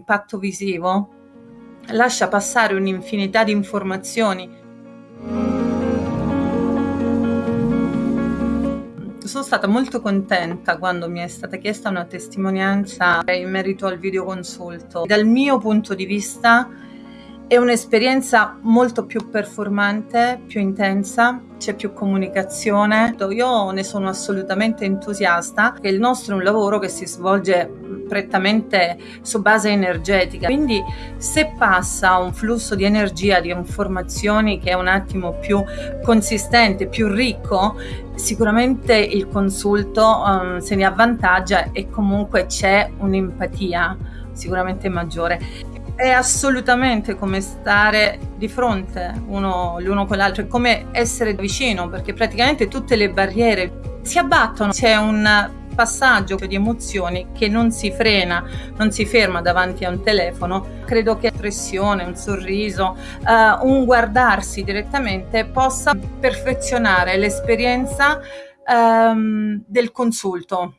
impatto visivo lascia passare un'infinità di informazioni. Sono stata molto contenta quando mi è stata chiesta una testimonianza in merito al videoconsulto. Dal mio punto di vista è un'esperienza molto più performante, più intensa, c'è più comunicazione. Io ne sono assolutamente entusiasta, che il nostro è un lavoro che si svolge prettamente su base energetica, quindi se passa un flusso di energia, di informazioni che è un attimo più consistente, più ricco, sicuramente il consulto um, se ne avvantaggia e comunque c'è un'empatia sicuramente maggiore è assolutamente come stare di fronte uno l'uno con l'altro, è come essere vicino, perché praticamente tutte le barriere si abbattono. C'è un passaggio di emozioni che non si frena, non si ferma davanti a un telefono. Credo che espressione, un sorriso, uh, un guardarsi direttamente possa perfezionare l'esperienza um, del consulto.